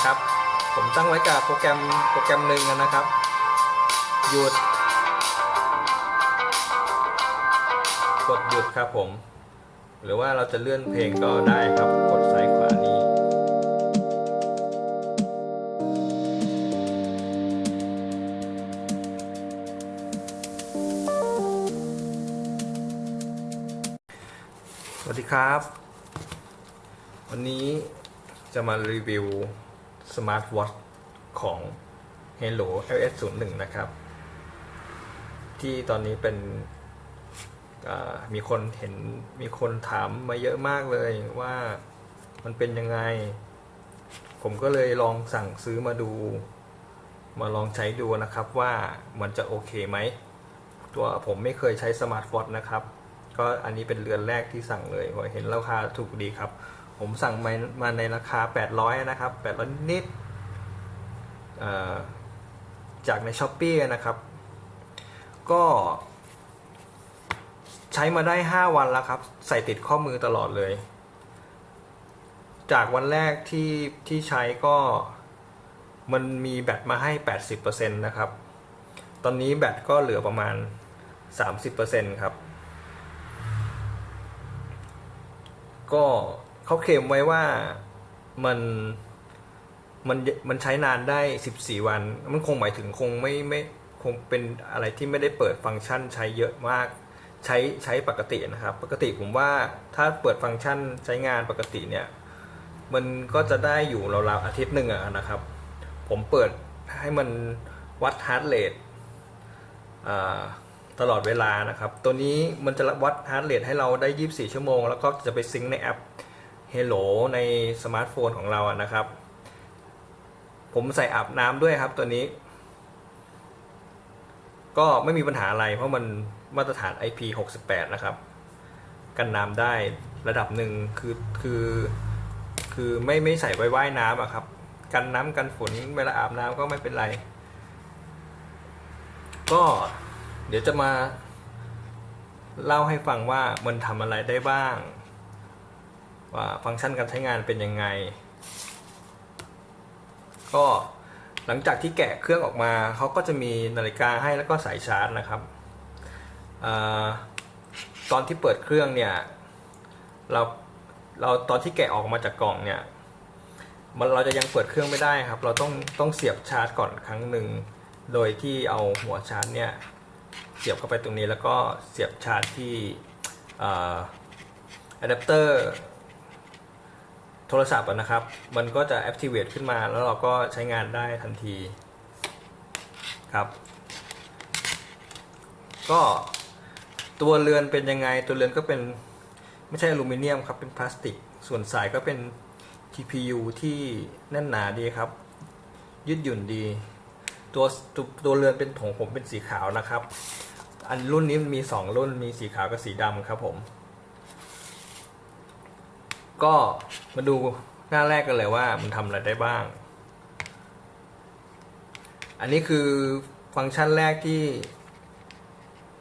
นะครับ ผมตั้งไว้กับโปรแกรมโปรแกรมหนึ่งนะครับ หยุด กดหยุดครับผม หรือว่าเราจะเลื่อนเพลงก็ได้ครับ กดซ้ายขวานี้สวัสดีครับ วันนี้จะมารีวิว สมาร์ทวอทของ Hello iOS 01นะครับ ที่ตอนนี้เป็นมีคนเห็นมีคนถามมาเยอะมากเลยว่ามันเป็นยังไง ผมก็เลยลองสั่งซื้อมาดู มาลองใช้ดูนะครับว่ามันจะโอเคไหม ตัวผมไม่เคยใช้สมาร์ทวอทนะครับ ก็อันนี้เป็นเรือนแรกที่สั่งเลยเห็นราคาถูกดีครับ ผมสั่งมามาในราคา 800 นะครับ 800 นิดจากใน Shopee นะครับ ก็ใช้มาได้ 5 วันแล้วครับ ใส่ติดข้อมือตลอดเลย จากวันแรกที่ที่ใช้ก็มันมีแบตมาให้ 80%นะครับ ตอนนี้แบตก็เหลือประมาณ 30%ครับ ก็ เขาเคลมไว้ว่ามันมันมันใช้นานได้ 14 วัน มันคงหมายถึงคงไม่ไม่คงเป็นอะไรที่ไม่ได้เปิดฟังก์ชันใช้เยอะมาก ใช้ใช้ปกตินะครับ ปกติผมว่าถ้าเปิดฟังก์ชันใช้งานปกติเนี่ย มันก็จะได้อยู่ราวๆอาทิตย์หนึ่งอะนะครับ ผมเปิดให้มันวัด heart rate ตลอดเวลานะครับ ตัวนี้มันจะวัด heart rate ให้เราได้ 24 ชั่วโมง แล้วก็จะไป sync ในแอป Hello ในสมาร์ทโฟนของเราอะนะครับ ผมใส่อาบน้ำด้วยครับตัวนี้ ก็ไม่มีปัญหาอะไรเพราะมันมาตรฐาน IP68 นะครับ กันน้ำได้ระดับหนึ่งคือคือคือไม่ไม่ใส่ไว้ว่ายน้ำอะครับ กันน้ำกันฝนเวลาอาบน้ำก็ไม่เป็นไร ก็เดี๋ยวจะมาเล่าให้ฟังว่ามันทำอะไรได้บ้าง ว่าฟังก์ชันการใช้งานเป็นยังไง ก็หลังจากที่แกะเครื่องออกมาเขาก็จะมีนาฬิกาให้แล้วก็สายชาร์จนะครับอตอนที่เปิดเครื่องเนี่ยเราเราตอนที่แกะออกมาจากกล่องเนี่ยมันเราจะยังเปิดเครื่องไม่ได้ครับ เราต้องต้องเสียบชาร์จก่อนครั้งหนึ่งโดยที่เอาหัวชาร์จเนี่ยเสียบเข้าไปตรงนี้แล้วก็เสียบชาร์จที่อะแดปเตอร์ โทรศัพท์นะครับ มันก็จะ activate ขึ้นมาแล้วเราก็ใช้งานได้ทันทีครับ ก็ตัวเรือนเป็นยังไงตัวเรือนก็เป็นไม่ใช่อลูมิเนียมครับเป็นพลาสติก ส่วนสายก็เป็น TPU ที่แน่นหนาดีครับ ยืดหยุ่นดีตัวตัวตัวเรือนเป็นของผมเป็นสีขาวนะครับ อันรุ่นนี้มี 2 รุ่นมีสีขาวกับสีดำครับผม ก็มาดูหน้าแรกกันเลยว่ามันทำอะไรได้บ้าง อันนี้คือฟังก์ชันแรกที่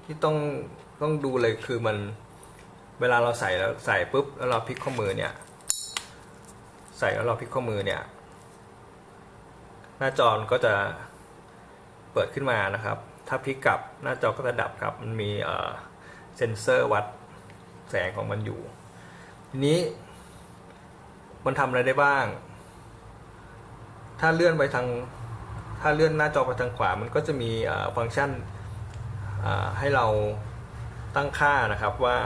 ที่ต้องต้องดูเลยคือมันเวลาเราใส่แล้วใส่ปุ๊บแล้วเราพลิกข้อมือเนี่ย ใส่แล้วเราพลิกข้อมือเนี่ย หน้าจอก็จะเปิดขึ้นมานะครับ ถ้าพลิกกลับหน้าจอก็จะดับครับ มันมีเซนเซอร์วัดแสงของมันอยู่ ทีนี้ มันทำอะไรได้บ้าง ถ้าเลื่อนไปทาง ถ้าเลื่อนหน้าจอไปทางขวา มันก็จะมีฟังก์ชันให้เราตั้งค่านะครับว่า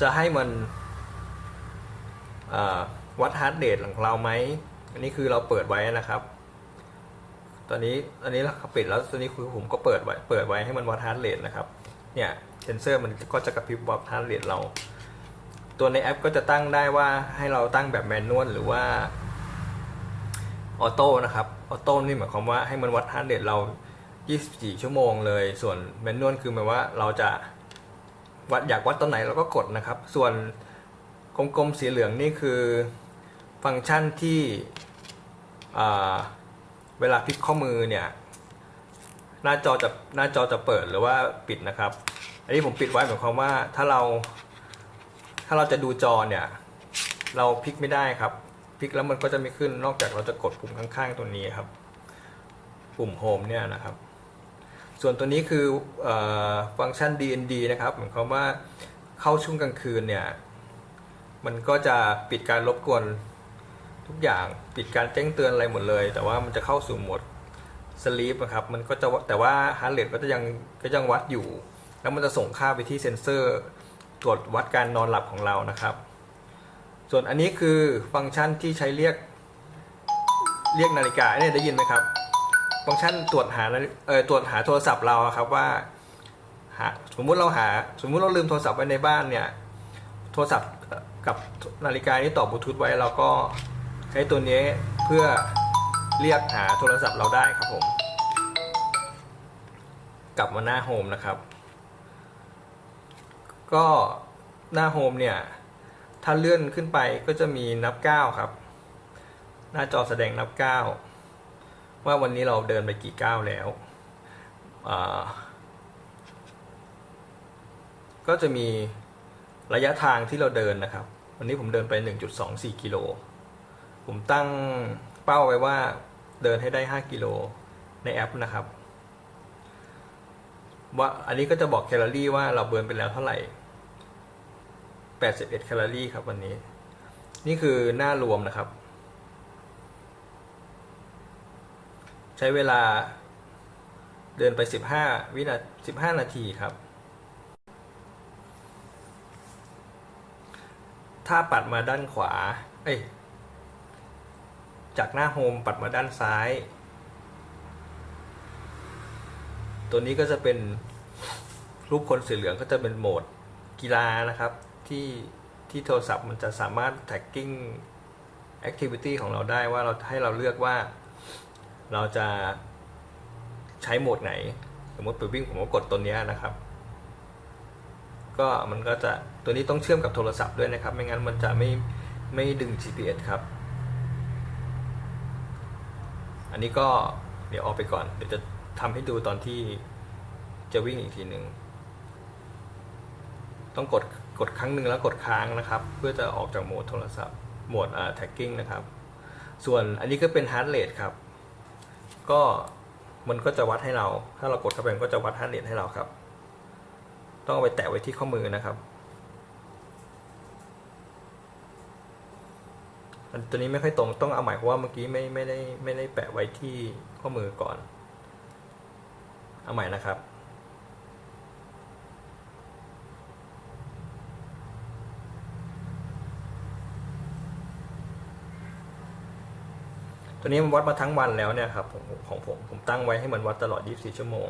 จะให้มันวัด heart rate ของเราไหม อันนี้คือเราเปิดไว้นะครับ ตอนนี้อันนี้เราปิดแล้วตอนนี้คือผมก็เปิดไว้ เปิดไว้ให้มันวัด heart rate นะครับ เนี่ยเซนเซอร์มันก็จะกระพริบวัด heart rate เรา ตัวในแอปก็จะตั้งได้ว่าให้เราตั้งแบบ manual หรือว่า auto นะครับ auto นี่หมายความว่าให้มันวัด heart rate เรา 24 ชั่วโมงเลย ส่วน manual คือหมายว่าเราจะวัดอยากวัดตอนไหนเราก็กดนะครับ ส่วนกลมๆสีเหลืองนี่คือฟังก์ชันที่เวลาพลิกข้อมือเนี่ยหน้าจอจะหน้าจอจะเปิดหรือว่าปิดนะครับ อันนี้ผมปิดไว้หมายความว่าถ้าเรา ถ้าเราจะดูจอเนี่ย เราพลิกไม่ได้ครับ พลิกแล้วมันก็จะไม่ขึ้นนอกจากเราจะกดปุ่มข้างๆตัวนี้ครับ ปุ่มโฮมเนี่ยนะครับ ส่วนตัวนี้คือออฟังก์ชัน DND นะครับหมายความว่าเข้าช่วงกลางคืนเนี่ย มันก็จะปิดการรบกวนทุกอย่างปิดการแจ้งเตือนอะไรหมดเลย แต่ว่ามันจะเข้าสู่โหมดsleep นะครับมันก็จะแต่ว่า heart rate ก็จะยังก็ยังวัดอยู่ แล้วมันจะส่งค่าไปที่เซ็นเซอร์ ตรวจวัดการนอนหลับของเรานะครับ ส่วนอันนี้คือฟังก์ชันที่ใช้เรียกเรียกนาฬิกาเนี่ยได้ยินไหมครับ ฟังก์ชันตรวจหาเออตรวจหาโทรศัพท์เราครับว่าหาสมมุติเราหา สมมุติเราลืมโทรศัพท์ไว้ในบ้านเนี่ยโทรศัพท์กับนาฬิกานี้ต่อบลูทูธไว้เราก็ใช้ตัวนี้เพื่อเรียกหาโทรศัพท์เราได้ครับผม กลับมาหน้าโฮมนะครับ ก็หน้าโฮมเนี่ย ถ้าเลื่อนขึ้นไปก็จะมีนับก้าวครับ หน้าจอแสดงนับก้าวว่าวันนี้เราเดินไปกี่ก้าวแล้ว ก็จะมีระยะทางที่เราเดินนะครับ วันนี้ผมเดินไป 1.24 กิโล ผมตั้งเป้าไว้ว่าเดินให้ได้ 5 กิโลในแอปนะครับ ว่าอันนี้ก็จะบอกแคลอรี่ว่าเราเบิร์นไปแล้วเท่าไหร่ 81แคลอรี่ครับวันนี้ นี่คือหน้ารวมนะครับ ใช้เวลาเดินไป 15 วินาที15 นาทีครับ ถ้าปัดมาด้านขวา เอ้ย จากหน้าโฮมปัดมาด้านซ้าย ตัวนี้ก็จะเป็นรูปคนสีเหลืองก็จะเป็นโหมดกีฬานะครับ ที่ที่โทรศัพท์มันจะสามารถ tracking activity ของเราได้ว่าเราให้เราเลือกว่า เราจะใช้โหมดไหน สมมติไปวิ่งผมก็กดตัวนี้นะครับ ก็มันก็จะตัวนี้ต้องเชื่อมกับโทรศัพท์ด้วยนะครับ ไม่งั้นมันจะไม่ไม่ดึง GPS ครับ อันนี้ก็เดี๋ยวออกไปก่อน เดี๋ยวจะทำให้ดูตอนที่จะวิ่งอีกทีหนึ่ง ต้องกด กดครั้งหนึ่งแล้วกดค้างนะครับ เพื่อจะออกจากโหมดโทรศัพท์โหมดอ่า tagging นะครับ ส่วนอันนี้ก็เป็น heart rate ครับ ก็มันก็จะวัดให้เรา ถ้าเรากดเข้าไปมันก็จะวัด heart rate ให้เราครับ ต้องเอาไปแตะไว้ที่ข้อมือนะครับ อันตัวนี้ไม่ค่อยตรงต้องเอาใหม่เพราะว่าเมื่อกี้ไม่ไม่ได้ไม่ได้แปะไว้ที่ข้อมือก่อน เอาใหม่นะครับ ตัวนี้มันวัดมาทั้งวันแล้วเนี่ยครับของผมผมตั้งไว้ให้มันวัดตลอด 24 ชั่วโมง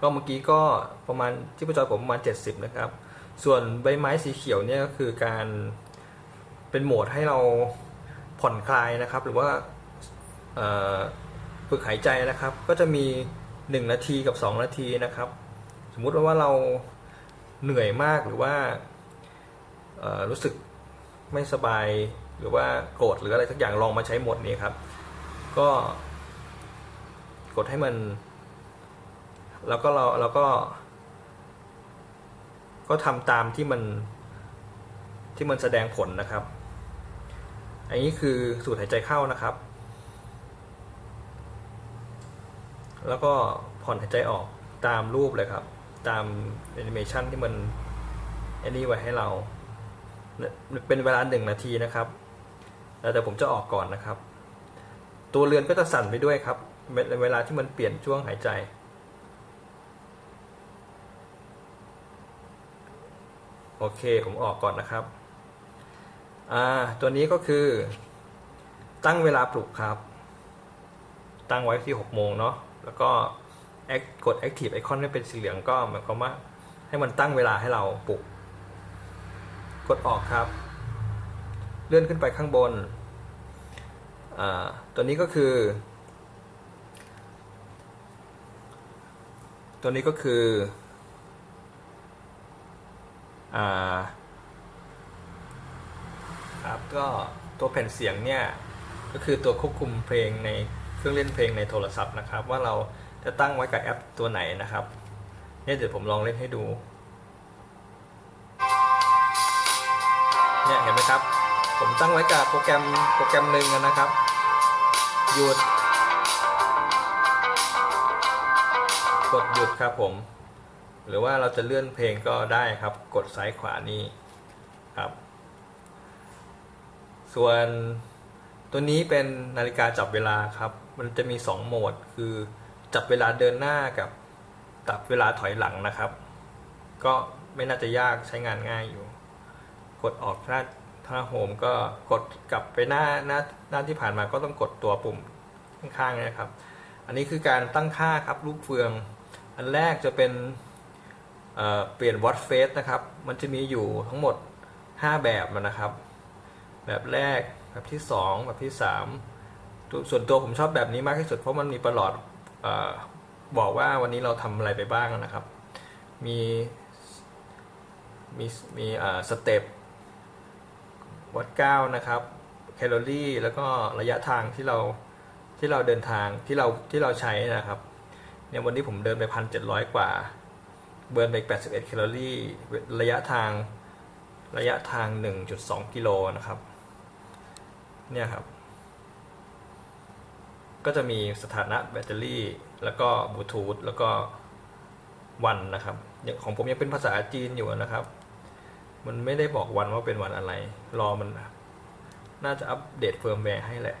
ก็เมื่อกี้ก็ประมาณที่ประจอยผมประมาณ 70 นะครับ ส่วนใบไม้สีเขียวเนี่ยก็คือการเป็นโหมดให้เราผ่อนคลายนะครับ หรือว่าฝึกหายใจนะครับ ก็จะมี 1 นาทีกับ 2 นาทีนะครับ สมมุติว่าเราเหนื่อยมากหรือว่ารู้สึกไม่สบายหรือว่าโกรธหรืออะไรสักอย่างลองมาใช้โหมดนี้ครับ ก็กดให้มัน แล้วก็เราแล้วก็ ก็ทำตามที่มันที่มันแสดงผลนะครับ อันนี้คือสูดหายใจเข้านะครับ แล้วก็ผ่อนหายใจออกตามรูปเลยครับ ตามแอนิเมชันที่มันอันนี้ไว้ให้เรา เป็นเวลาหนึ่งนาทีนะครับแล้วแต่ผมจะออกก่อนนะครับ ตัวเรือนก็จะสั่นไปด้วยครับ เวลาที่มันเปลี่ยนช่วงหายใจ โอเค ผมออกก่อนนะครับ อ่า ตัวนี้ก็คือ ตั้งเวลาปลุกครับ ตั้งไว้ที่ 6 โมงเนาะ แล้วก็กด Active Icon ให้เป็นสีเหลืองก็หมายความว่าให้มันตั้งเวลาให้เราปลุก กดออกครับ เลื่อนขึ้นไปข้างบน ตัวนี้ก็คือ ตัวนี้ก็คืออ่าครับก็ตัวแผ่นเสียงเนี่ยก็คือตัวควบคุมเพลงในเครื่องเล่นเพลงในโทรศัพท์นะครับ ว่าเราจะตั้งไว้กับแอปตัวไหนนะครับเนี่ยเดี๋ยวผมลองเล่นให้ดูเนี่ยเห็นไหมครับ ผมตั้งไว้กับโปรแกรมโปรแกรมหนึ่งนะครับ หยุด กดหยุดครับผม หรือว่าเราจะเลื่อนเพลงก็ได้ครับ กดซ้ายขวานี่ครับ ส่วนตัวนี้เป็นนาฬิกาจับเวลาครับ มันจะมี 2 โหมด คือจับเวลาเดินหน้ากับจับเวลาถอยหลังนะครับ ก็ไม่น่าจะยากใช้งานง่ายอยู่ กดออกหน้า ถ้าโฮมก็กดกลับไปหน้าหน้าหน้าที่ผ่านมาก็ต้องกดตัวปุ่มข้างๆนะครับ อันนี้คือการตั้งค่าครับลูกเฟือง อันแรกจะเป็นเเปลี่ยนวอตเฟสนะครับ มันจะมีอยู่ทั้งหมด 5 แบบนะครับ แบบแรกแบบที่ 2 แบบที่ 3 ส่วนตัวผมชอบแบบนี้มากที่สุดเพราะมันมีประหลอดออบอกว่าวันนี้เราทำอะไรไปบ้างนะครับ มีมีมีสเต็ป วัดก้าวนะครับแคลอรี่แล้วก็ระยะทางที่เราที่เราเดินทางที่เราที่เราใช้นะครับเนี่ยวันนี้ผมเดินไปพันเจ็ดร้อยกว่า burn ไปแปดสิบเอ็ดแคลอรี่ระยะทางระยะทาง1.2กิโลนะครับเนี่ยครับ ก็จะมีสถานะแบตเตอรี่ แล้วก็บลูทูธแล้วก็วันนะครับอย่างของผมยังเป็นภาษาจีนอยู่นะครับ มันไม่ได้บอกวันว่าเป็นวันอะไร รอมันน่าจะอัปเดตเฟิร์มแวร์ให้แหละ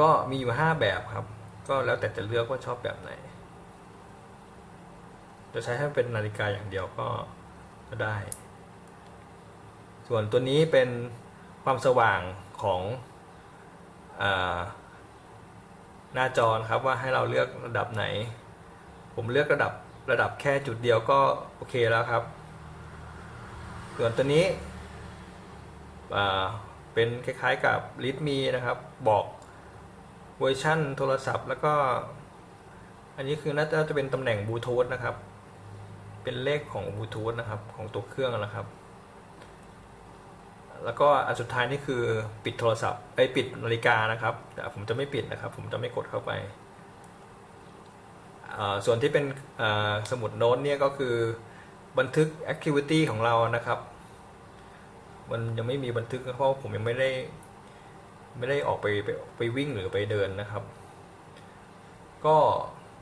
ก็มีอยู่ 5 แบบครับ ก็แล้วแต่จะเลือกว่าชอบแบบไหน จะใช้ให้เป็นนาฬิกาอย่างเดียวก็ก็ได้ ส่วนตัวนี้เป็นความสว่างของอหน้าจอครับว่าให้เราเลือกระดับไหน ผมเลือกระดับ ระดับแค่จุดเดียวก็โอเคแล้วครับ ส่วนตัวนี้เป็นคล้ายๆกับลิทมีนะครับ บอกเวอร์ชั่นโทรศัพท์แล้วก็ อันนี้คือน่าจะเป็นตำแหน่งบลูทูธนะครับ เป็นเลขของบลูทูธนะครับของตัวเครื่องนะครับ แล้วก็อันสุดท้ายนี่คือปิดโทรศัพท์ไอปิดนาฬิกานะครับแต่ผมจะไม่ปิดนะครับ ผมจะไม่กดเข้าไป ส่วนที่เป็นสมุดโน้ตเนี่ยก็คือบันทึก activity ของเรานะครับ มันยังไม่มีบันทึกเพราะผมยังไม่ได้ไม่ได้ออกไปไปไปวิ่งหรือไปเดินนะครับ ก็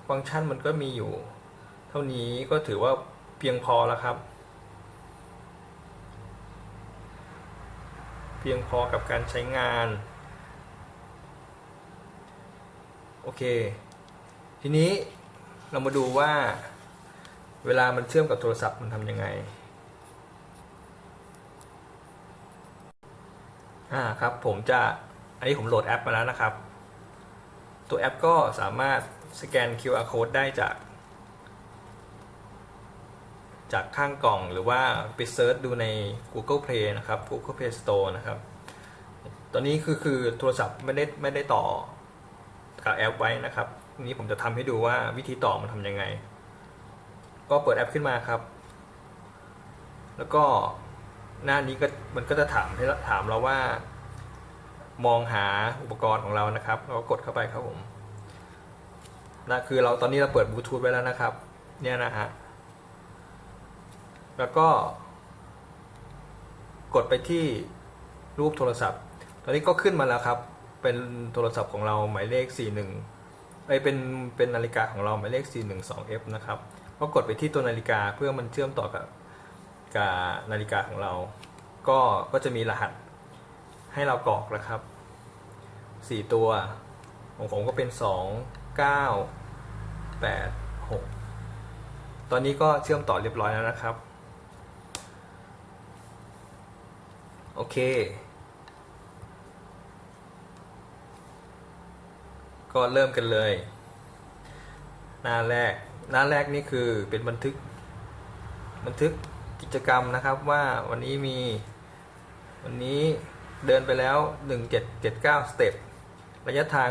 ฟังก์ชันมันก็มีอยู่ เท่านี้ก็ถือว่าเพียงพอแล้วครับ เพียงพอกับการใช้งาน โอเค ทีนี้ เรามาดูว่า เวลามันเชื่อมกับโทรศัพท์มันทำยังไง อ่าครับ ผมจะ อันนี้ผมโหลดแอปมาแล้วนะครับ ตัวแอปก็สามารถสแกน QR code ได้จาก จากข้างกล่องหรือว่าไปเซิร์ชดูใน Google Play นะครับ Google Play Store นะครับ ตอนนี้คือคือโทรศัพท์ไม่ได้ไม่ได้ต่อกับแอปไว้นะครับ นี้ผมจะทำให้ดูว่าวิธีต่อมันทำยังไง ก็เปิดแอปขึ้นมาครับ แล้วก็หน้านี้ก็มันก็จะถามให้ถามเราว่า มองหาอุปกรณ์ของเรานะครับ เราก็กดเข้าไปครับผมนะคือเราตอนนี้เราเปิดบลูทูธไว้แล้วนะครับ เนี่ยนะฮะแล้วก็กดไปที่รูปโทรศัพท์ ตอนนี้ก็ขึ้นมาแล้วครับ เป็นโทรศัพท์ของเราหมายเลข 41 ไอเป็นเป็นนาฬิกาของเราหมายเลข 412F นะครับก็กดไปที่ตัวนาฬิกาเพื่อมันเชื่อมต่อกับกับนาฬิกาของเรา ก็ก็จะมีรหัสให้เรากรอกนะครับ 4 ตัว ของผมก็เป็น 2 9 8 6 ตอนนี้ก็เชื่อมต่อเรียบร้อยแล้วนะครับ โอเค ก็เริ่มกันเลย หน้าแรก หน้าแรกนี่คือเป็นบันทึก บันทึกกิจกรรมนะครับว่าวันนี้มี วันนี้เดินไปแล้ว 1779 สเต็ป ระยะทาง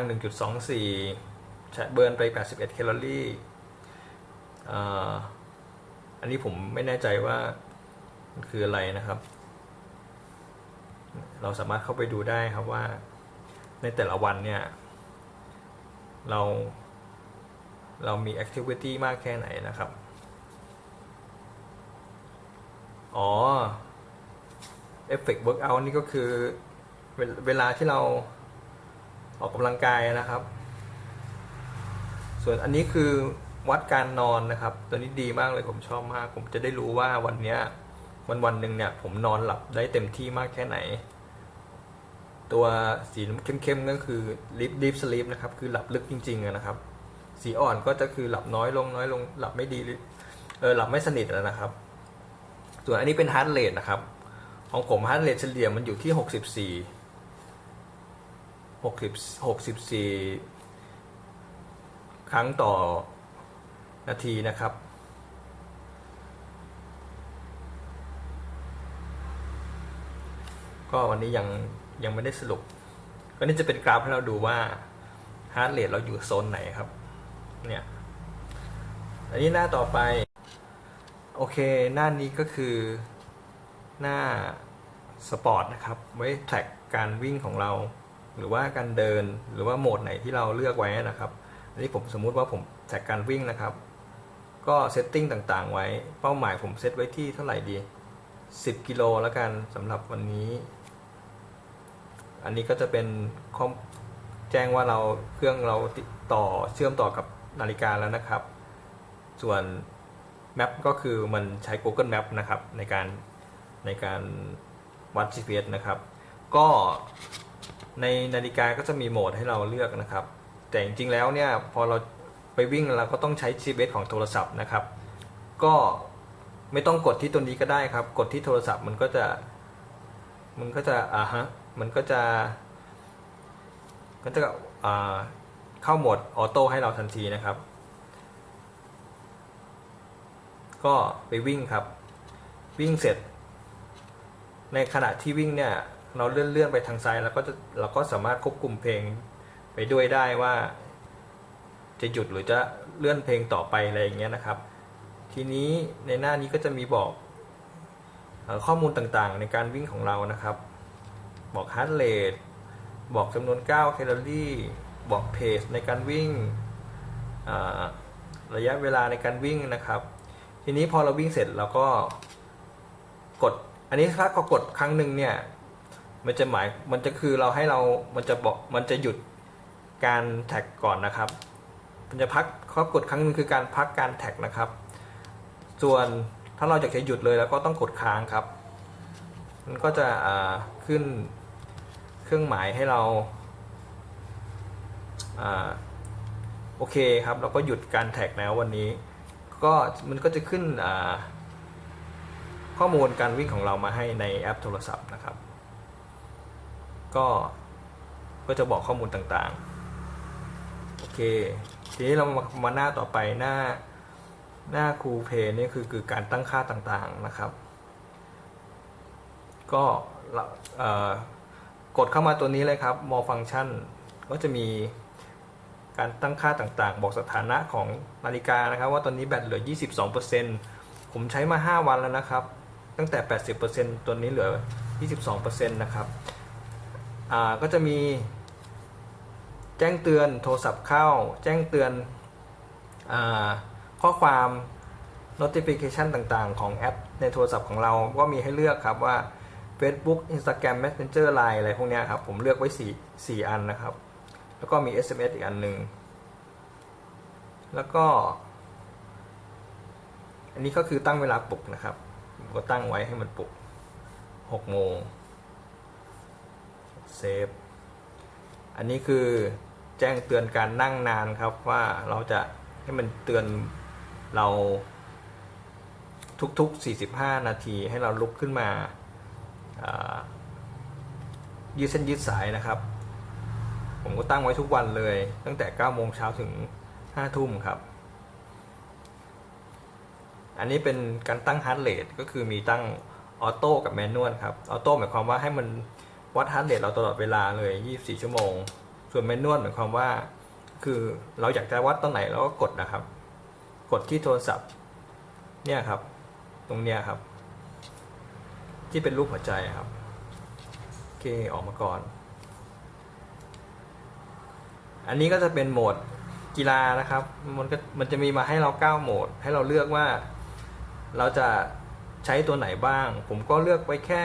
1.24 เบิร์นไป 81 แคลอรี่อ่อันนี้ผมไม่แน่ใจว่ามันคืออะไรนะครับ เราสามารถเข้าไปดูได้ครับว่าในแต่ละวันเนี่ย เรา เรามี activity มากแค่ไหนนะครับ อ๋อ effect workout นี่ก็คือเวลเวลาที่เราออกกำลังกายนะครับ ส่วนอันนี้คือวัดการนอนนะครับ ตัวนี้ดีมากเลยผมชอบมาก ผมจะได้รู้ว่าวันเนี้ยวันวันหนึ่งเนี่ยผมนอนหลับได้เต็มที่มากแค่ไหน ตัวสีเข้มๆก็คือ deep deep sleep นะครับคือหลับลึกจริงๆนะครับ สีอ่อนก็จะคือหลับน้อยลงน้อยลงหลับไม่ดีเออหลับไม่สนิทแล้วนะครับ ส่วนอันนี้เป็น heart rate นะครับ ของผม heart rate เฉลี่ยมันอยู่ที่64 60 64ครั้งต่อนาทีนะครับก็วันนี้ยัง ยังไม่ได้สรุป ก็นี่จะเป็นกราฟให้เราดูว่า heart rate เราอยู่โซนไหนครับ เนี่ย อันนี้หน้าต่อไป โอเค หน้านี้ก็คือหน้าสปอร์ตนะครับ ไว้ track การวิ่งของเรา หรือว่าการเดิน หรือว่าโหมดไหนที่เราเลือกไว้นะครับ อันนี้ผมสมมุติว่าผม track การวิ่งนะครับ ก็ setting ต่างๆ ไว้ เป้าหมายผมเซตไว้ที่เท่าไหร่ดี 10 กิโลแล้วกันสำหรับวันนี้ อันนี้ก็จะเป็นข้อแจ้งว่าเราเครื่องเราติดต่อเชื่อมต่อกับนาฬิกาแล้วนะครับ ส่วน Map ก็คือมันใช้ Google Map นะครับในการในการวัด GPS นะครับ ก็ในนาฬิกาก็จะมีโหมดให้เราเลือกนะครับ แต่จริงๆแล้วเนี่ยพอเราไปวิ่งเราก็ต้องใช้ GPS ของโทรศัพท์นะครับ ก็ไม่ต้องกดที่ตัวนี้ก็ได้ครับ กดที่โทรศัพท์มันก็จะ มันก็จะอ่าฮะ มันก็จะ ก็จะเข้าโหมดออโต้ให้เราทันทีนะครับ ก็ไปวิ่งครับ วิ่งเสร็จ ในขณะที่วิ่งเนี่ย เราเลื่อนเลื่อนไปทางซ้ายแล้วก็จะเราก็สามารถควบคุมเพลงไปด้วยได้ว่า จะหยุดหรือจะเลื่อนเพลงต่อไปอะไรอย่างเงี้ยนะครับ ทีนี้ในหน้านี้ก็จะมีบอกข้อมูลต่างๆ ในการวิ่งของเรานะครับ บอก heart rate บอกจำนวนก้าวแคลอรี่ บอก pace ในการวิ่งระยะเวลาในการวิ่งนะครับ ทีนี้พอเราวิ่งเสร็จเราก็กด อันนี้ถ้าเขากดครั้งหนึ่งเนี่ย มันจะหมาย มันจะคือเราให้เรา มันจะบอก มันจะหยุดการ track ก่อนนะครับ มันจะพักเขากดครั้งหนึ่งคือการพักการ track นะครับ ส่วนถ้าเราอยากจะหยุดเลยแล้วก็ต้องกดค้างครับ มันก็จะขึ้น เครื่องหมายให้เราอโอเคครับ เราก็หยุดการแท็กแล้ววันนี้ ก็มันก็จะขึ้นข้อมูลการวิ่งของเรามาให้ในแอปโทรศัพท์นะครับ ก็ก็จะบอกข้อมูลต่างๆ โอเค ทีนี้เรามามาหน้าต่อไปหน้าหน้าคูเพย์นี่คือคือการตั้งค่าต่างๆนะครับ ก็เราเอ่อ กดเข้ามาตัวนี้เลยครับ more function ก็จะมีการตั้งค่าต่างๆ บอกสถานะของนาฬิกานะครับ ว่าตอนนี้แบตเหลือ 22%ผมใช้มา 5 วันแล้วนะครับ ตั้งแต่ 80%ตัวนี้เหลือ 22%นะครับก็จะมีแจ้งเตือนโทรศัพท์เข้า แจ้งเตือนอข้อความ notification ต่างๆ ของแอปในโทรศัพท์ของเราก็มีให้เลือกครับว่า Facebook Instagram Messenger Line อะไรพวกนี้ครับ ผมเลือกไว้4 4อันนะครับ แล้วก็มี SMS อีกอันหนึ่งแล้วก็ อันนี้ก็คือตั้งเวลาปลุกนะครับผมก็ตั้งไว้ให้มันปลุก6โมงเซฟอันนี้คือแจ้งเตือนการนั่งนานครับว่าเราจะให้มันเตือนเราทุกๆ 45 นาทีให้เราลุกขึ้นมา ยืดเส้นยืดสายนะครับ ผมก็ตั้งไว้ทุกวันเลย ตั้งแต่9โมงเช้าถึง5ทุ่มครับ อันนี้เป็นการตั้ง heart rate ก็คือมีตั้ง auto กับ manual ครับ auto หมายความว่าให้มันวัด heart rate เราตลอดเวลาเลย 24 ชั่วโมง ส่วน manual หมายความว่า คือเราอยากจะวัดตอนไหนเราก็กดนะครับ กดที่โทรศัพท์ เนี่ยครับ ตรงเนี้ยครับ ที่เป็นรูปหัวใจครับโอเคออกมาก่อน อันนี้ก็จะเป็นโหมดกีฬานะครับ มันก็มันจะมีมาให้เรา9โหมด ให้เราเลือกว่า เราจะใช้ตัวไหนบ้าง ผมก็เลือกไปแค่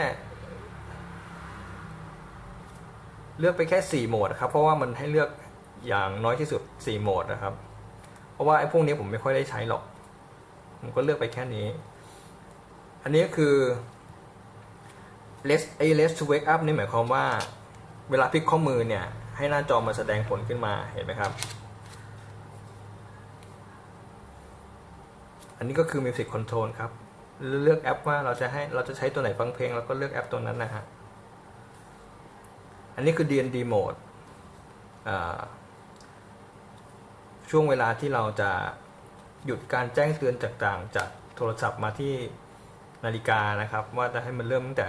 เลือกไปแค่ 4 โหมดครับ เพราะว่ามันให้เลือกอย่างน้อยที่สุด 4 โหมดนะครับ เพราะว่าไอ้พวกนี้ผมไม่ค่อยได้ใช้หรอก ผมก็เลือกไปแค่นี้ อันนี้ก็คือ let ไอ้ let to wake up นี่หมายความว่าเวลาพลิกข้อมือเนี่ย ให้หน้าจอมาแสดงผลขึ้นมาเห็นไหมครับ อันนี้ก็คือ Music Control ครับ เลือกแอปว่าเราจะให้เราจะใช้ตัวไหนฟังเพลง แล้วก็เลือกแอปตัวนั้นนะฮะอันนี้คือ DND Mode ช่วงเวลาที่เราจะหยุดการแจ้งเตือนจากต่างจากโทรศัพท์มาที่นาฬิกานะครับ ว่าจะให้มันเริ่มตั้งแต่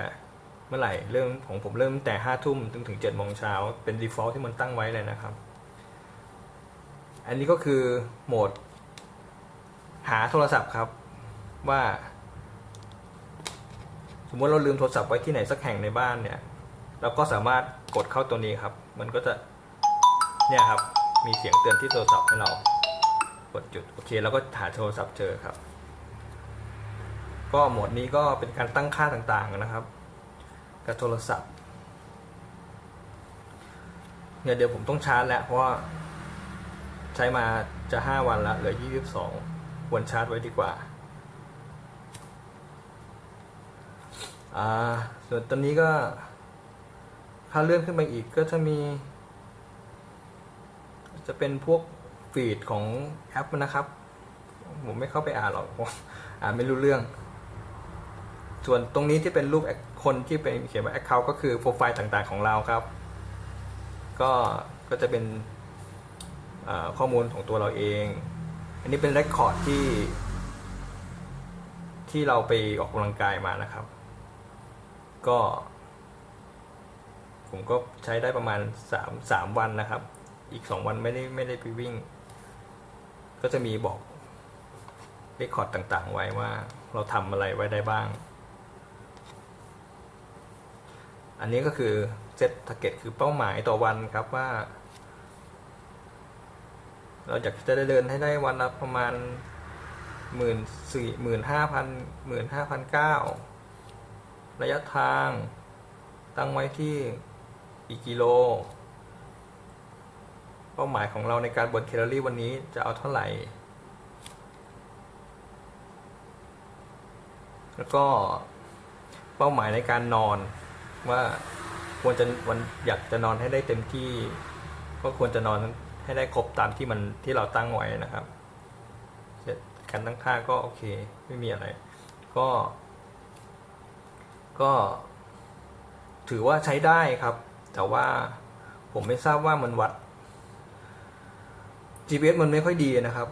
เมื่อไหร่เริ่มของผมเริ่มแต่ห้าทุ่มถึงถึงเจ็ดโมงเช้าเป็น default ที่มันตั้งไว้เลยนะครับ อันนี้ก็คือโหมด หาโทรศัพท์ครับว่า สมมติเราลืมโทรศัพท์ไว้ที่ไหนสักแห่งในบ้านเนี่ยเราก็สามารถกดเข้าตัวนี้ครับ มันก็จะเนี่ยครับมีเสียงเตือนที่โทรศัพท์ให้เรากดจุดโอเคเราก็หาโทรศัพท์เจอครับ ก็โหมดนี้ก็เป็นการตั้งค่าต่างๆนะครับ กับโทรศัพท์เนี่ยเดี๋ยวผมต้องชาร์จแล้วเพราะว่าใช้มาจะห้าวันละเหลือยี่สิบสองควรชาร์จไว้ดีกว่าอ่าส่วนตอนนี้ก็ถ้าเลื่อนขึ้นไปอีกก็จะมี จะเป็นพวกฟีดของแอปนะครับ ผมไม่เข้าไปอ่านหรอกผมอ่านไม่รู้เรื่อง ส่วนตรงนี้ที่เป็นรูป คนที่เป็นเขียนว่า Account ก็คือโปรไฟล์ต่างๆของเราครับ ก็ก็จะเป็นข้อมูลของตัวเราเอง อันนี้เป็นเรคคอร์ดที่ ที่เราไปออกกำลังกายมานะครับ ก็ ผมก็ใช้ได้ประมาณสามสามวันนะครับ อีกสองวันไม่ได้ไม่ได้ไปวิ่ง ก็จะมีบอกเรคคอร์ดต่างๆ ไว้ว่าเราทำอะไรไว้ได้บ้าง อันนี้ก็คือเซตท a r g เก็ตคือเป้าหมายต่อวันครับว่า เราอยากจะได้เดินให้ได้วันละประมาณหมื่นสี่หมื่นห้าพันหมื่นห้าพันเก้าระยะทาง ตั้งไว้ที่กี่กิโล เป้าหมายของเราในการบนแคลอรี่วันนี้จะเอาเท่าไหร่ แล้วก็เป้าหมายในการนอน ว่าควรจะวันอยากจะนอนให้ได้เต็มที่ ก็ควรจะนอนให้ได้ครบตามที่มันที่เราตั้งไว้นะครับเสร็จการตั้งค่าก็โอเค ไม่มีอะไร ก็ ก็ ถือว่าใช้ได้ครับ แต่ว่าผมไม่ทราบว่ามันวัด GPS มันไม่ค่อยดีนะครับ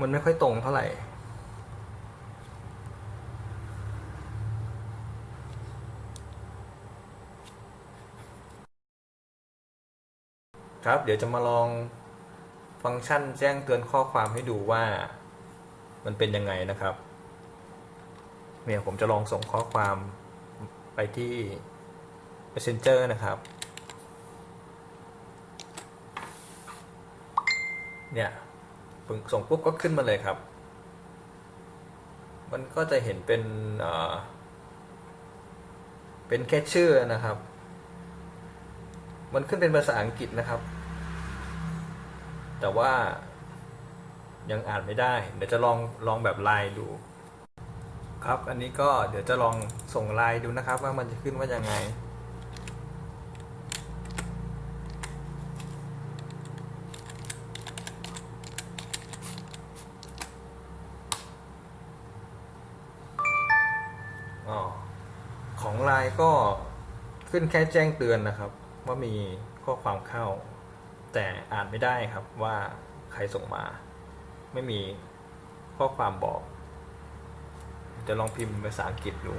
มันไม่ค่อยตรงเท่าไหร่ ครับ เดี๋ยวจะมาลองฟังก์ชันแจ้งเตือนข้อความให้ดูว่ามันเป็นยังไงนะครับ เนี่ยผมจะลองส่งข้อความไปที่ Messenger นะครับ เนี่ยส่งปุ๊บก็ขึ้นมาเลยครับ มันก็จะเห็นเป็นเอ่อเป็นแค่ชื่อนะครับ มันขึ้นเป็นภาษาอังกฤษนะครับ แต่ว่ายังอ่านไม่ได้ เดี๋ยวจะลองลองแบบไลน์ดู ครับ อันนี้ก็เดี๋ยวจะลองส่งไลน์ดูนะครับ ว่ามันจะขึ้นว่ายังไงอ๋อของไลน์ก็ขึ้นแค่แจ้งเตือนนะครับ ว่ามีข้อความเข้า แต่อ่านไม่ได้ครับว่าใครส่งมา ไม่มีข้อความบอกจะลองพิมพ์ภาษาอังกฤษดู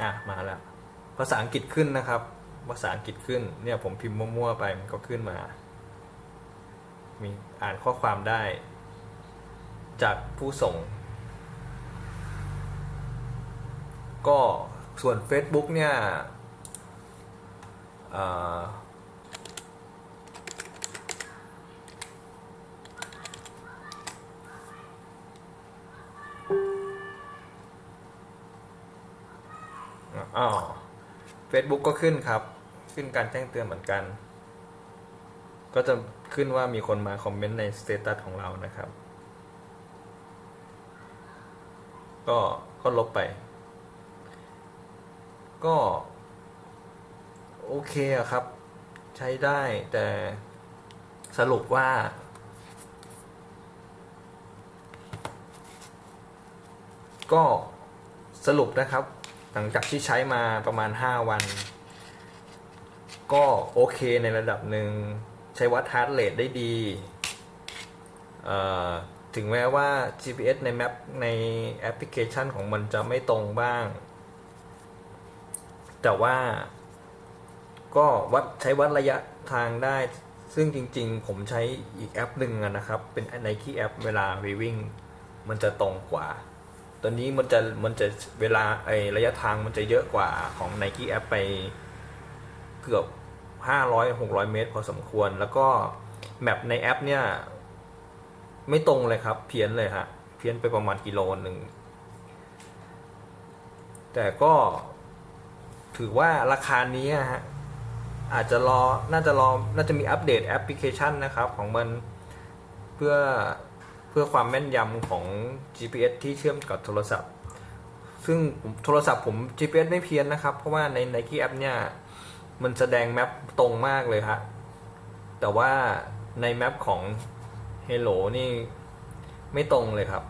อะมาแล้ว ภาษาอังกฤษขึ้นนะครับ ภาษาอังกฤษขึ้น เนี่ยผมพิมพ์มั่วๆไปมันก็ขึ้นมา มีอ่านข้อความได้ จากผู้ส่ง ก็ส่วน Facebook เนี่ยเอ่ออ๋อ Facebook ก็ขึ้นครับ ขึ้นการแจ้งเตือนเหมือนกัน ก็จะขึ้นว่ามีคนมาคอมเมนต์ในสเตตัสของเรานะครับ ก็ก็ลบไป ก็ โอเคอะครับ ใช้ได้แต่สรุปว่าก็สรุปนะครับ หลังจากที่ใช้มาประมาณ 5 วัน ก็โอเคในระดับหนึ่งใช้วัด heart rate ได้ดีถึงแม้ว่า GPS ใน map ในแอปพลิเคชันของมันจะไม่ตรงบ้าง แต่ว่าก็วัดใช้วัดระยะทางได้ ซึ่งจริงๆ ผมใช้อีกแอปหนึ่งนะครับ เป็น Nike แอปเวลาไปวิ่ง มันจะตรงกว่าตัวนี้มันจะมันจะเวลาไอระยะทางมันจะเยอะกว่าของ Nike แอปไปเกือบ 500 600 เมตร พอสมควร แล้วก็ map ในแอปเนี่ย ไม่ตรงเลยครับ เพี้ยนเลยฮะ เพี้ยนไปประมาณกิโลหนึ่ง แต่ก็ถือว่าราคานี้อะฮะ อาจจะรอ น่าจะรอ น่าจะมีอัปเดตแอปพลิเคชันนะครับ ของมันเพื่อเพื่อความแม่นยำของ GPS ที่เชื่อมกับโทรศัพท์ ซึ่งโทรศัพท์ผม GPS ไม่เพี้ยนนะครับ เพราะว่าใน Nike App เนี่ย มันแสดงแมปตรงมากเลยฮะ แต่ว่าในแมปของ Hello นี่ไม่ตรงเลยครับ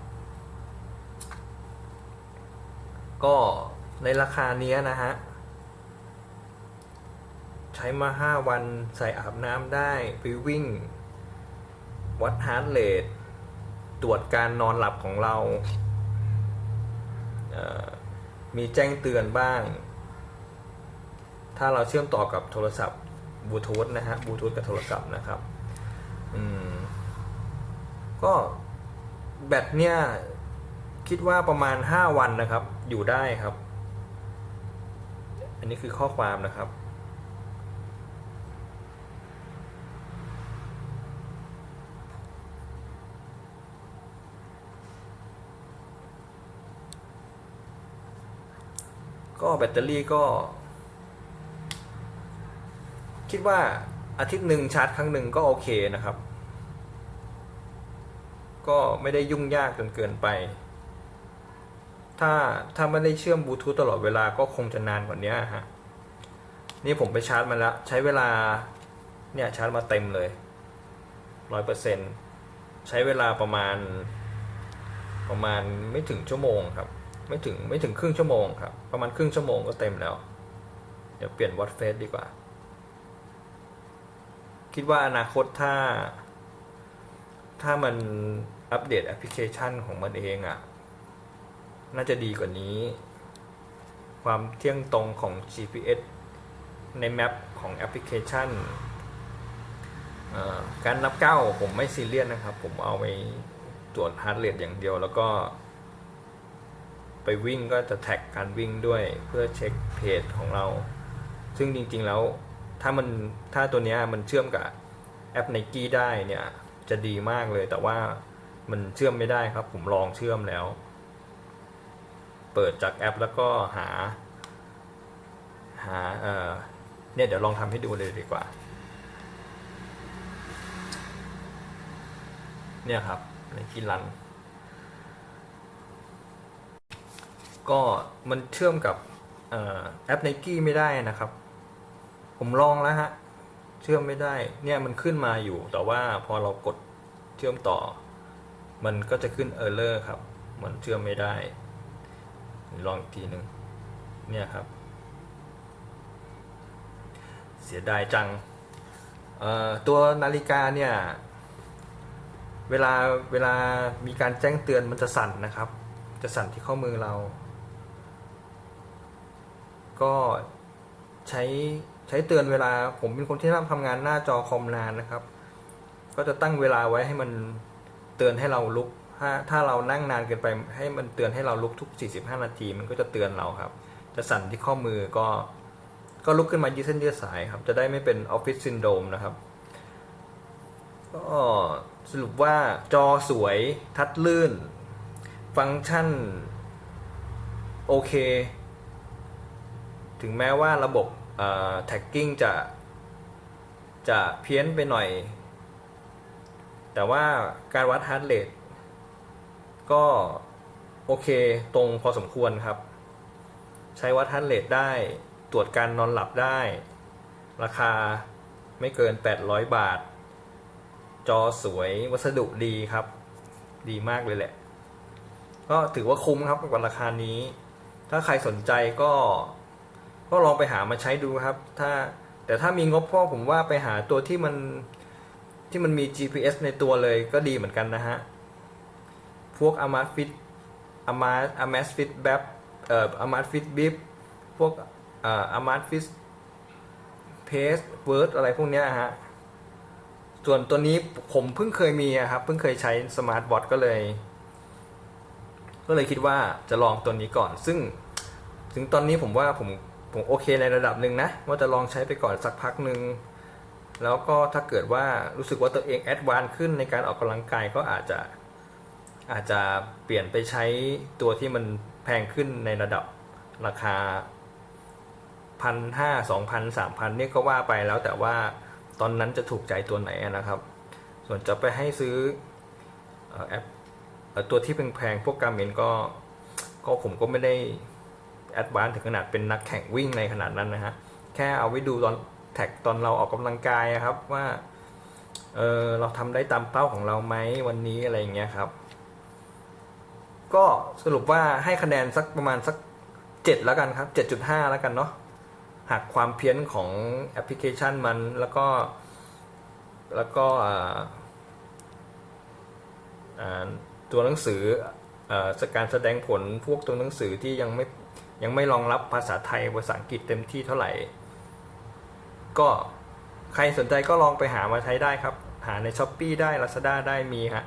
ก็ในราคาเนี้ยนะฮะ ใช้มา 5 วันใส่อาบน้ำได้ไปวิ่ง วัด heart rate ตรวจการนอนหลับของเรา มีแจ้งเตือนบ้าง ถ้าเราเชื่อมต่อกับโทรศัพท์บลูทูธนะฮะบลูทูธกับโทรศัพท์นะครับอืมก็แบตเนี่ยคิดว่าประมาณ 5 วันนะครับ อยู่ได้ครับ อันนี้คือข้อความนะครับก็แบตเตอรี่ก็ คิดว่าอาทิตย์หนึ่งชาร์จครั้งหนึ่งก็โอเคนะครับ ก็ไม่ได้ยุ่งยากจนเกินไป ถ้าถ้าไม่ได้เชื่อมบลูทูธตลอดเวลาก็คงจะนานกว่านี้ฮะนี่ผมไปชาร์จมาแล้ว ใช้เวลาเนี่ยชาร์จมาเต็มเลยร้อยเปอร์เซ็นใช้เวลาประมาณ ประมาณไม่ถึงชั่วโมงครับ ไม่ถึงไม่ถึงครึ่งชั่วโมงครับ ประมาณครึ่งชั่วโมงก็เต็มแล้ว เดี๋ยวเปลี่ยนวัดเฟสดีกว่า คิดว่าอนาคตถ้า ถ้ามันอัปเดตแอปพลิเคชันของมันเองอะ่ะ น่าจะดีกว่านี้ ความเที่ยงตรงของ GPS ใน map ของแอปพลิเคชัน การนับก้าวผมไม่ซีเรียสนะครับ ผมเอาไปตรวจ heart rate อย่างเดียวแล้วก็ ไปวิ่งก็จะ track การวิ่งด้วยเพื่อเช็ค pace ของเรา ซึ่งจริงๆแล้ว ถ้ามันถ้าตัวเนี้ยมันเชื่อมกับแอป n i กี้ได้เนี่ยจะดีมากเลย แต่ว่ามันเชื่อมไม่ได้ครับ ผมลองเชื่อมแล้ว เปิดจากแอปแล้วก็หา หาเออเนี่ยเดี๋ยวลองทำให้ดูเลยดีกว่า เนี่ยครับในที่รัน ก็มันเชื่อมกับออแอป n i กี้ไม่ได้นะครับ ผมลองแล้วฮะ เชื่อมไม่ได้ เนี่ยมันขึ้นมาอยู่ แต่ว่าพอเรากดเชื่อมต่อ มันก็จะขึ้น error ครับ มันเชื่อมไม่ได้ ลองอีกทีหนึ่งเนี่ยครับ เสียดายจัง ตัวนาฬิกาเนี่ย เวลาเวลามีการแจ้งเตือนมันจะสั่นนะครับ จะสั่นที่ข้อมือเรา ก็ใช้ ใช้เตือนเวลาผมเป็นคนที่ทำงานหน้าจอคอมนานนะครับ ก็จะตั้งเวลาไว้ให้มันเตือนให้เราลุก ถ้าถ้าเรานั่งนานเกินไปให้มันเตือนให้เราลุกทุก 45 นาที มันก็จะเตือนเราครับ จะสั่นที่ข้อมือก็ก็ลุกขึ้นมายืดเส้นยืดสายครับ จะได้ไม่เป็นออฟฟิศซินโดรมนะครับ ก็สรุปว่าจอสวย touch ลื่น ฟังก์ชันโอเค ถึงแม้ว่าระบบ tracking จะจะเพี้ยนไปหน่อย แต่ว่าการวัด heart rate ก็โอเคตรงพอสมควรครับ ใช้วัด heart rate ได้ตรวจการนอนหลับได้ ราคาไม่เกิน 800 บาท จอสวยวัสดุดีครับ ดีมากเลยแหละ ก็ถือว่าคุ้มครับกับราคานี้ ถ้าใครสนใจก็ ก็ลองไปหามาใช้ดูครับ ถ้าแต่ถ้ามีงบพ่อผมว่าไปหาตัวที่มันที่มันมี GPS ในตัวเลยก็ดีเหมือนกันนะฮะ พวก a m a z Fit a m a z a m a z Fit แบบเอ่อ a m a z Fit Bip พวกเอ่อ a m a z Fit Pace Word อะไรพวกเนี้ยฮะ ส่วนตัวนี้ผมเพิ่งเคยมีครับ เพิ่งเคยใช้สมาร์ทวอทก็เลย ก็เลยคิดว่าจะลองตัวนี้ก่อน ซึ่งถึงตอนนี้ผมว่าผม ผมโอเคในระดับหนึ่งนะ ว่าจะลองใช้ไปก่อนสักพักหนึ่งแล้วก็ถ้าเกิดว่ารู้สึกว่าตัวเอง advance ขึ้นในการออกกำลังกายก็อาจจะอาจจะเปลี่ยนไปใช้ตัวที่มันแพงขึ้นในระดับราคาพันห้าสองพันสามพันเนี่ยก็ว่าไปแล้วแต่ว่าตอนนั้นจะถูกใจตัวไหนนะครับ ส่วนจะไปให้ซื้อแอปตัวที่แพงๆพวก Garmin ก็ก็ผมก็ไม่ได้ advance ถึงขนาดเป็นนักแข่งวิ่งในขนาดนั้นนะฮะ แค่เอาไว้ดูตอน track ตอนเราออกกำลังกายครับว่า เออเราทำได้ตามเป้าของเราไหมวันนี้อะไรอย่างเงี้ยครับ ก็สรุปว่าให้คะแนนสักประมาณสักเจ็ดแล้วกันครับเจ็ดจุดห้าแล้วกันเนาะหักความเพี้ยนของแอปพลิเคชันมันแล้วก็ แล้วก็ตัวหนังสืออ่อการแสดงผลพวกตัวหนังสือที่ยังไม่ ยังไม่รองรับภาษาไทยภาษาอังกฤษเต็มที่เท่าไหร่ ก็ใครสนใจก็ลองไปหามาใช้ได้ครับ หาใน s h อ p e e ได้ Lazada ได้มีฮะ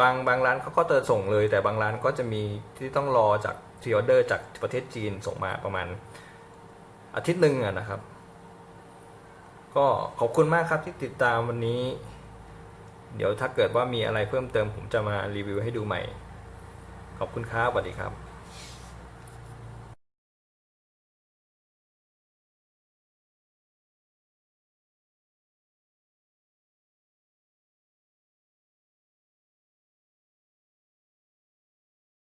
บางบางร้านเขาก็จะส่งเลย แต่บางร้านก็จะมีที่ต้องรอจากทีออเดอร์จากประเทศจีนส่งมาประมาณอาทิตย์หนึ่งอะนะครับ ก็ขอบคุณมากครับที่ติดตามวันนี้ เดี๋ยวถ้าเกิดว่ามีอะไรเพิ่มเติมผมจะมารีวิวให้ดูใหม่ ขอบคุณครับสวัสดีครับ